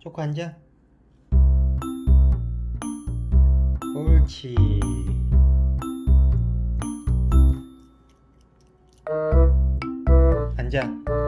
초코 앉아 옳지. 앉아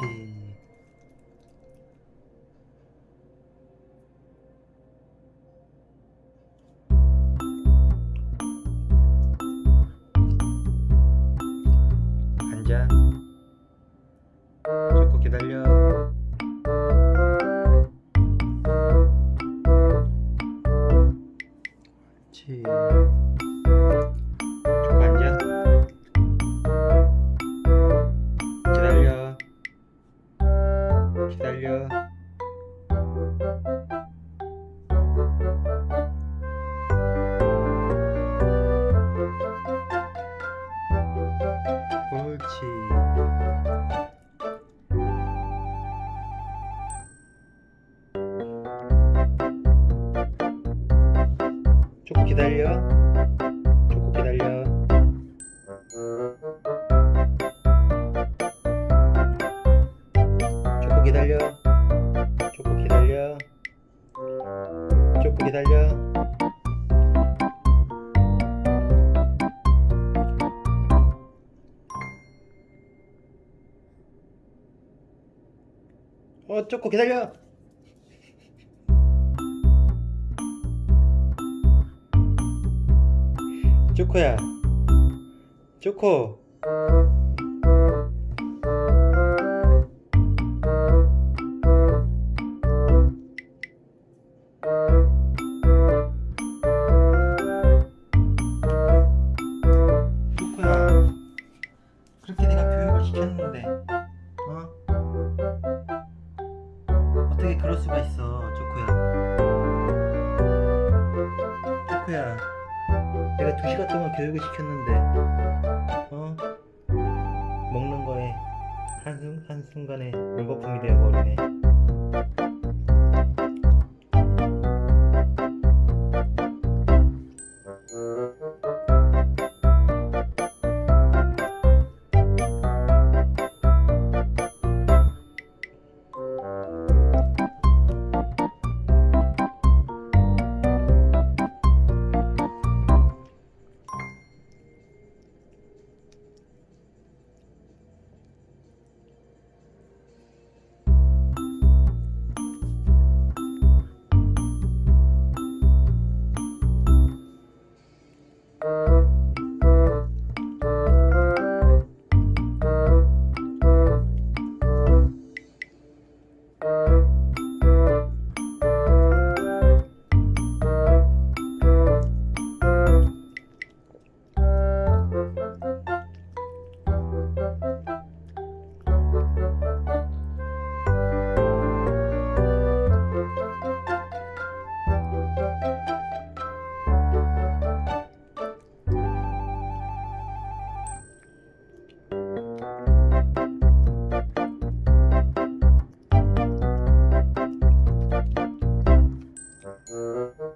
옳 기다려. 조금 기다려. 조금 기다려. 조금 기다려. 조금 기다려. 어 조금 기다려 조코야. 조코 조코야. 그렇게 내가 교육을 시켰는데 어? 어떻게 그럴 수가 있어 조코야? 조코야 내가 두 시간 동안 교육을 시켰는데 어? 먹는 거에 한순, 한순간에 물거품이 되어버리네 Mm-hmm.